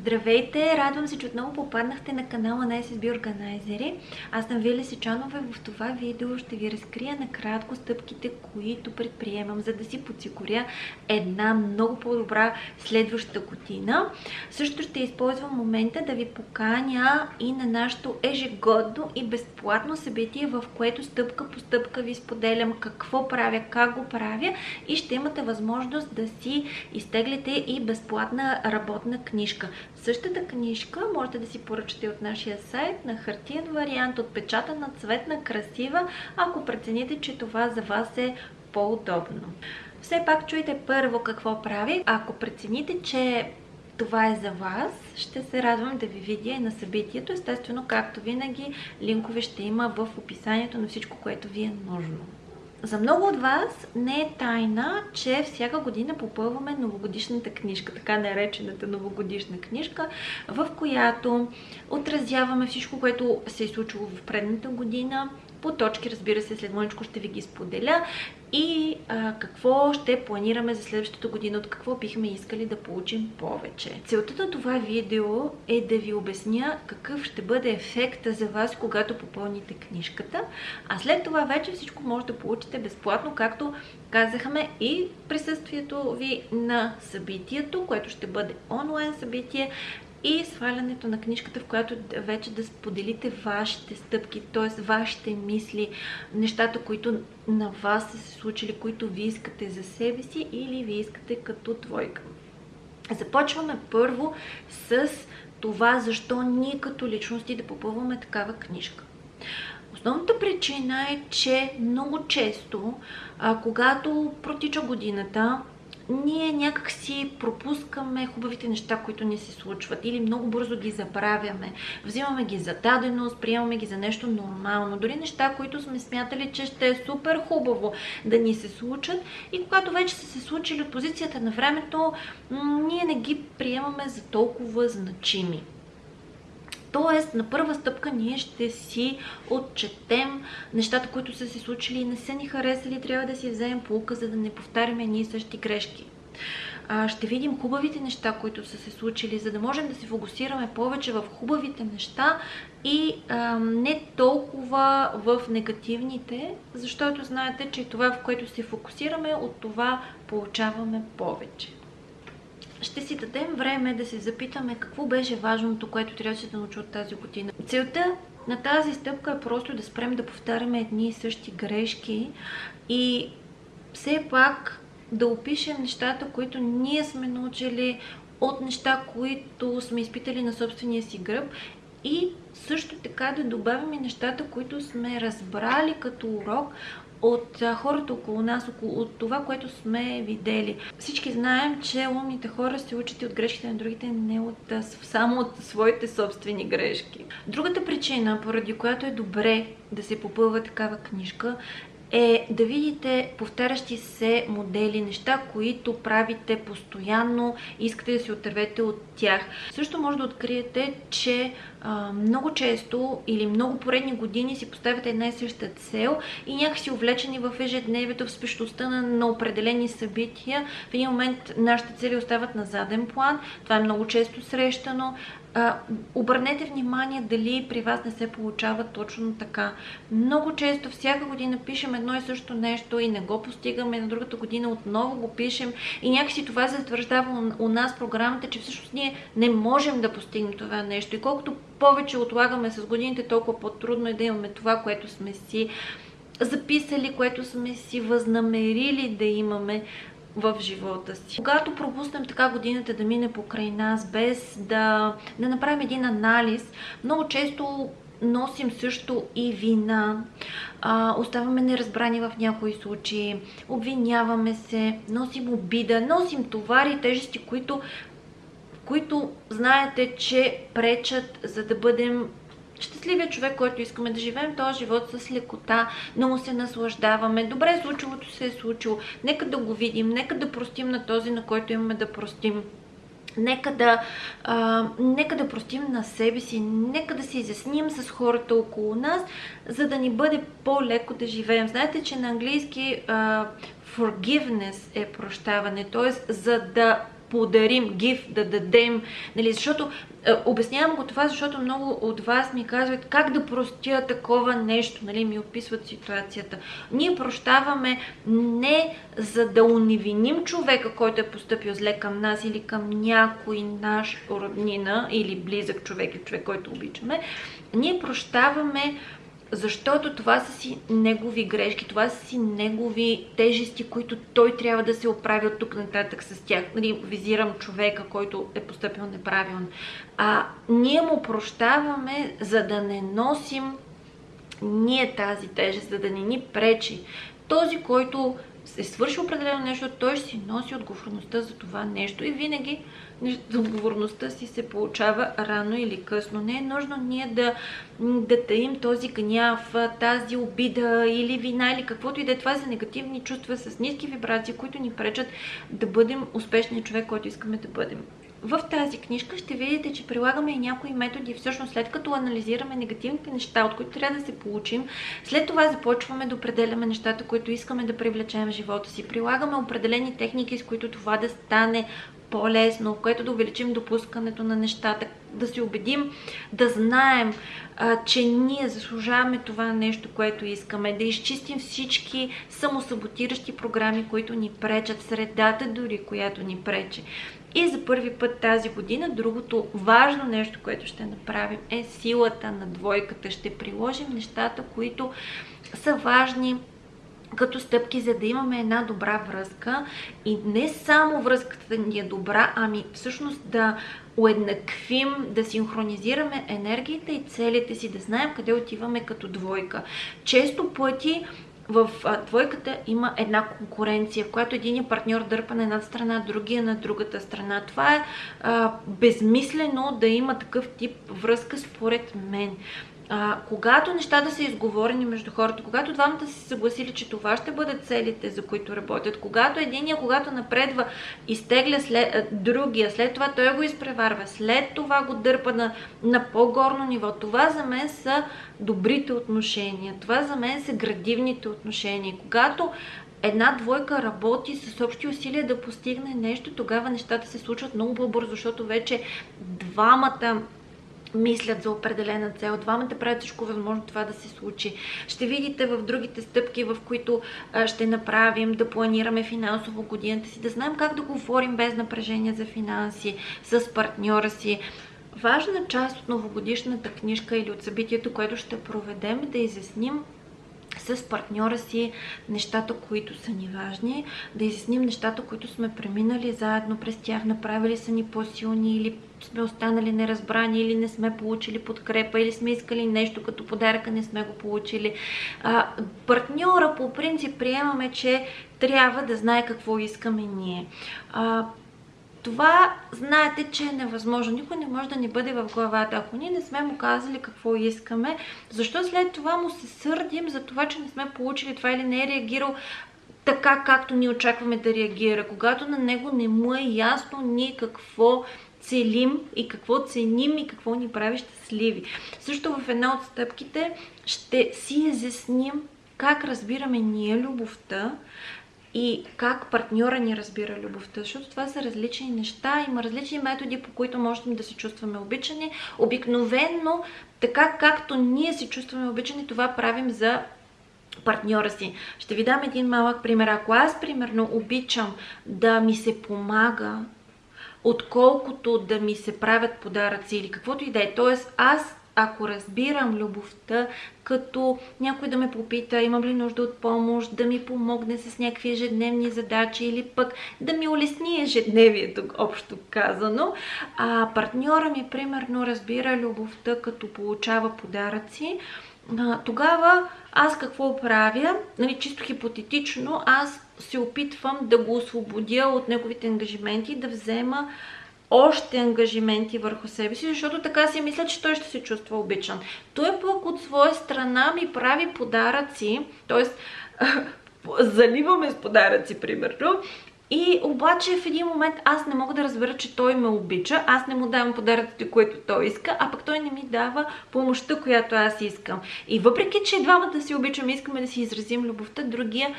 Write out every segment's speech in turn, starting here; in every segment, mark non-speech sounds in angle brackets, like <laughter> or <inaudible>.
Здравейте! Радвам се, че отново попаднахте на канала на SSB Organizer. Аз съм Вили Сичанова и в това видео ще ви разкрия накратко стъпките, които предприемам, за да си подсигуря една много по-добра следваща година. Също ще използвам момента да ви поканя и на нашото ежегодно и безплатно събитие, в което стъпка по стъпка ви споделям какво правя, как го правя и ще имате възможност да си изтеглите и безплатна работна книжка. Същата книжка можете да си поръчате от нашия сайт на хартиен вариант, отпечатана, цветна, красива, ако прецените, че това за вас е по-удобно. Все пак чуйте първо какво прави. Ако прецените, че това е за вас. Ще се радвам да ви видя и на събитието. Естествено, както винаги, линкове ще има в описанието на всичко, което ви е нужно. За много от вас не е тайна, че всяка година попълваме новогодишната книжка, така наречената новогодишна книжка, в която отразяваме всичко, което се е случило в предната година, по точки, разбира се, след мъничко ще ви ги споделя. И а, какво ще планираме за следващата година, от какво бихме искали да получим повече. Целта на това видео е да ви обясня какъв ще бъде ефекта за вас, когато попълните книжката, а след това вече всичко може да получите безплатно, както казахме и присъствието ви на събитието, което ще бъде онлайн събитие, и свалянето на книжката, в която вече да споделите вашите стъпки, т.е. вашите мисли, нещата, които на вас са се случили, които ви искате за себе си или ви искате като двойка. Започваме първо с това, защо ние като личности да попълваме такава книжка. Основната причина е, че много често, когато протича годината, ние някак си пропускаме хубавите неща, които ни се случват или много бързо ги забравяме. Взимаме ги за даденост, приемаме ги за нещо нормално. Дори неща, които сме смятали, че ще е супер хубаво да ни се случат и когато вече са се случили от позицията на времето, ние не ги приемаме за толкова значими. Тоест, на първа стъпка ние ще си отчетем нещата, които са се случили и не са ни харесали, трябва да си вземем полука, за да не повтаряме ние същи грешки. Ще видим хубавите неща, които са се случили, за да можем да се фокусираме повече в хубавите неща и а, не толкова в негативните, защото знаете, че това, в което се фокусираме, от това получаваме повече ще си дадем време да се запитаме какво беше важното, което трябваше да научи от тази година. Целта на тази стъпка е просто да спрем да повтаряме едни и същи грешки и все пак да опишем нещата, които ние сме научили от неща, които сме изпитали на собствения си гръб и също така да добавим и нещата, които сме разбрали като урок от хората около нас, от това, което сме видели. Всички знаем, че умните хора се учат и от грешките на другите, не от, само от своите собствени грешки. Другата причина, поради която е добре да се попълва такава книжка, е да видите повтарящи се модели, неща, които правите постоянно искате да се отървете от тях. Също може да откриете, че а, много често или много поредни години си поставяте една и съща цел и някакси увлечени в ежедневието, в спешността на, на определени събития. В един момент нашите цели остават на заден план. Това е много често срещано. А, обърнете внимание дали при вас не се получава точно така. Много често всяка година пишем едно и също нещо и не го постигаме, на другата година отново го пишем и някакси това затвърждава у нас програмата, че всъщност ние не можем да постигнем това нещо. И колкото повече отлагаме с годините, толкова по-трудно е да имаме това, което сме си записали, което сме си възнамерили да имаме в живота си. Когато пропуснем така годината да мине покрай нас, без да, да направим един анализ, много често носим също и вина, а, оставаме неразбрани в някои случаи, обвиняваме се, носим обида, носим товари и тежести, които, които знаете, че пречат за да бъдем щастливия човек, който искаме да живеем този живот с лекота, много се наслаждаваме. Добре, случилото се е случило. Нека да го видим, нека да простим на този, на който имаме да простим. Нека да, а, нека да простим на себе си, нека да се изясним с хората около нас, за да ни бъде по-леко да живеем. Знаете, че на английски а, forgiveness е прощаване, т.е. за да подарим, гиф, да дадем, нали, защото е, обяснявам го това, защото много от вас ми казват как да простя такова нещо, нали, ми описват ситуацията. Ние прощаваме не за да уневиним човека, който е поступил зле към нас или към някой наш роднина или близък човек или човек, който обичаме. Ние прощаваме защото това са си негови грешки, това са си негови тежести, които той трябва да се оправи от тук нататък с тях. Нали, визирам човека, който е поступил неправилно. А ние му прощаваме, за да не носим ние тази тежест, за да не ни пречи. Този, който е свършил определено нещо, той ще си носи отговорността за това нещо и винаги <laughs> отговорността си се получава рано или късно. Не е нужно ние да, да таим този гняв, тази обида или вина или каквото и да е. Това са негативни чувства с ниски вибрации, които ни пречат да бъдем успешният човек, който искаме да бъдем. В тази книжка ще видите, че прилагаме и някои методи. Всъщност, след като анализираме негативните неща, от които трябва да се получим, след това започваме да определяме нещата, които искаме да привлечем в живота си. Прилагаме определени техники, с които това да стане по-лесно, което да увеличим допускането на нещата, да се убедим, да знаем, а, че ние заслужаваме това нещо, което искаме, да изчистим всички самосаботиращи програми, които ни пречат, средата дори, която ни пречи. И за първи път тази година другото важно нещо, което ще направим е силата на двойката. Ще приложим нещата, които са важни като стъпки, за да имаме една добра връзка и не само връзката ни е добра, ами всъщност да уеднаквим, да синхронизираме енергията и целите си, да знаем къде отиваме като двойка. Често пъти в двойката има една конкуренция, в която един партньор дърпа на една страна, другия на другата страна. Това е безмислено да има такъв тип връзка според мен а, когато нещата са изговорени между хората, когато двамата са се съгласили, че това ще бъдат целите, за които работят, когато единия, когато напредва, изтегля след, другия, след това той го изпреварва, след това го дърпа на, на по-горно ниво, това за мен са добрите отношения, това за мен са градивните отношения. Когато една двойка работи с общи усилия да постигне нещо, тогава нещата се случват много по-бързо, защото вече двамата мислят за определена цел. Двамата правят всичко възможно това да се случи. Ще видите в другите стъпки, в които ще направим, да планираме финансово годината си, да знаем как да говорим без напрежение за финанси, с партньора си. Важна част от новогодишната книжка или от събитието, което ще проведем, е да изясним с партньора си нещата, които са ни важни, да изясним нещата, които сме преминали заедно през тях, направили са ни по-силни или сме останали неразбрани или не сме получили подкрепа или сме искали нещо като подаръка, не сме го получили. А, партньора по принцип приемаме, че трябва да знае какво искаме ние. А, това знаете, че е невъзможно. Никой не може да ни бъде в главата. Ако ние не сме му казали какво искаме, защо след това му се сърдим за това, че не сме получили това или не е реагирал така, както ни очакваме да реагира. Когато на него не му е ясно ние какво целим и какво ценим и какво ни прави щастливи. Също в една от стъпките ще си изясним как разбираме ние любовта, и как партньора ни разбира любовта, защото това са различни неща, има различни методи, по които можем да се чувстваме обичани. Обикновенно, така както ние се чувстваме обичани, това правим за партньора си. Ще ви дам един малък пример. Ако аз, примерно, обичам да ми се помага, отколкото да ми се правят подаръци или каквото и да е. Тоест, аз ако разбирам любовта, като някой да ме попита, имам ли нужда от помощ, да ми помогне с някакви ежедневни задачи или пък да ми улесни ежедневието, общо казано. А партньора ми, примерно, разбира любовта, като получава подаръци, тогава аз какво правя? Нали, чисто хипотетично, аз се опитвам да го освободя от неговите ангажименти, да взема още ангажименти върху себе си, защото така си мисля, че той ще се чувства обичан. Той пък от своя страна ми прави подаръци, т.е. <laughs> заливаме с подаръци, примерно, и обаче в един момент аз не мога да разбера, че той ме обича, аз не му давам подаръците, които той иска, а пък той не ми дава помощта, която аз искам. И въпреки, че двамата си обичаме, искаме да си изразим любовта, другия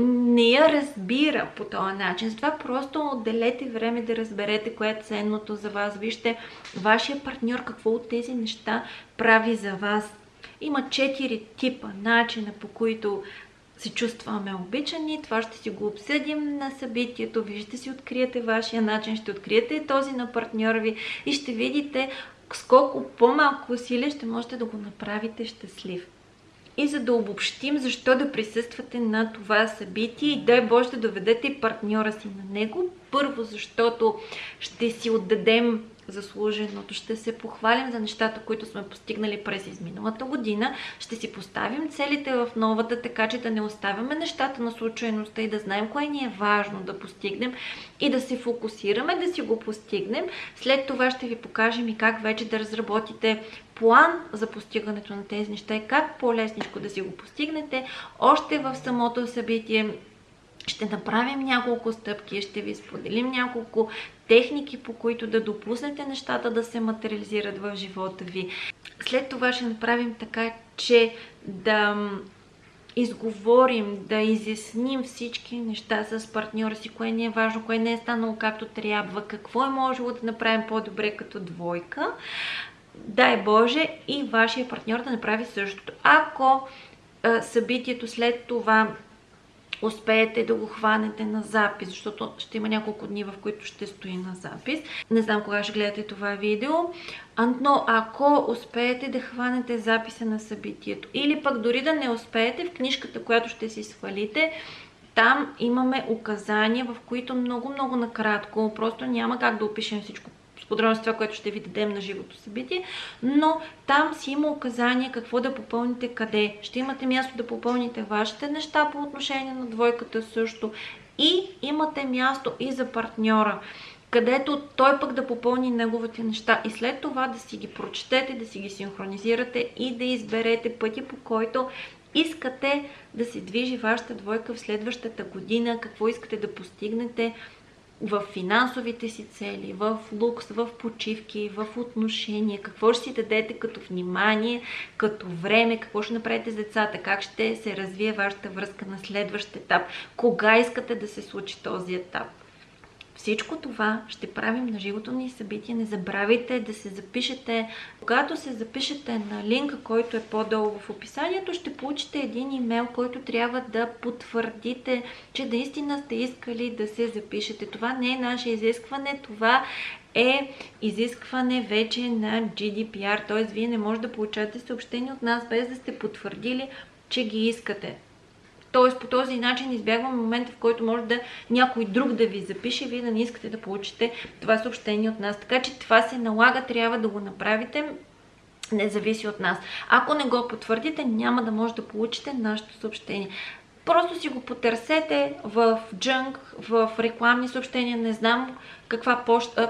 не я разбира по този начин. Затова просто отделете време да разберете кое е ценното за вас. Вижте вашия партньор какво от тези неща прави за вас. Има четири типа начина по които се чувстваме обичани. Това ще си го обсъдим на събитието. Вие ще си откриете вашия начин, ще откриете този на партньора ви и ще видите с колко по-малко усилие ще можете да го направите щастлив. И за да обобщим защо да присъствате на това събитие и дай Боже да доведете и партньора си на него. Първо, защото ще си отдадем заслуженото. Ще се похвалим за нещата, които сме постигнали през изминалата година. Ще си поставим целите в новата, така че да не оставяме нещата на случайността и да знаем кое ни е важно да постигнем и да се фокусираме да си го постигнем. След това ще ви покажем и как вече да разработите план за постигането на тези неща и как по-лесничко да си го постигнете. Още в самото събитие ще направим няколко стъпки, ще ви споделим няколко техники, по които да допуснете нещата да се материализират в живота ви. След това ще направим така, че да изговорим, да изясним всички неща с партньора си, кое не е важно, кое не е станало както трябва, какво е можело да направим по-добре като двойка. Дай Боже и вашия партньор да направи същото. Ако събитието след това успеете да го хванете на запис, защото ще има няколко дни, в които ще стои на запис. Не знам кога ще гледате това видео, но ако успеете да хванете записа на събитието или пък дори да не успеете, в книжката, която ще си свалите, там имаме указания, в които много-много накратко, просто няма как да опишем всичко подробности това, което ще ви дадем на живото събитие, но там си има указания какво да попълните къде. Ще имате място да попълните вашите неща по отношение на двойката също и имате място и за партньора където той пък да попълни неговите неща и след това да си ги прочетете, да си ги синхронизирате и да изберете пъти по който искате да се движи вашата двойка в следващата година, какво искате да постигнете, в финансовите си цели, в лукс, в почивки, в отношения, какво ще си дадете като внимание, като време, какво ще направите с децата, как ще се развие вашата връзка на следващ етап, кога искате да се случи този етап. Всичко това ще правим на живото ни събитие. Не забравяйте да се запишете. Когато се запишете на линка, който е по-долу в описанието, ще получите един имейл, който трябва да потвърдите, че наистина сте искали да се запишете. Това не е наше изискване, това е изискване вече на GDPR, т.е. вие не можете да получавате съобщения от нас без да сте потвърдили, че ги искате. Тоест по този начин избягваме момента, в който може да някой друг да ви запише, вие да не искате да получите това съобщение от нас. Така че това се налага, трябва да го направите не зависи от нас. Ако не го потвърдите, няма да може да получите нашето съобщение. Просто си го потърсете в джънк, в рекламни съобщения, не знам каква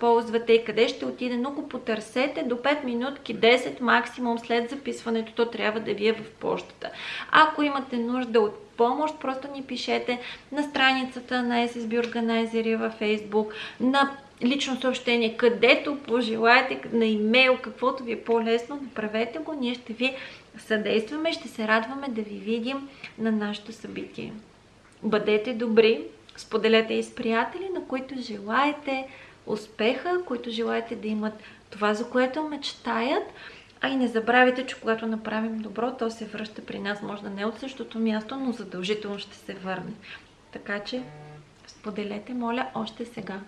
ползвате и къде ще отиде, но го потърсете до 5 минутки, 10 максимум след записването, то трябва да ви е в почтата. Ако имате нужда от помощ, просто ни пишете на страницата на SSB Organizer във Facebook, на лично съобщение, където пожелаете, на имейл, каквото ви е по-лесно, направете го, ние ще ви съдействаме, ще се радваме да ви видим на нашето събитие. Бъдете добри, споделете и с приятели, на които желаете успеха, които желаете да имат това, за което мечтаят, а и не забравяйте, че когато направим добро, то се връща при нас. Може да не от същото място, но задължително ще се върне. Така че споделете, моля, още сега.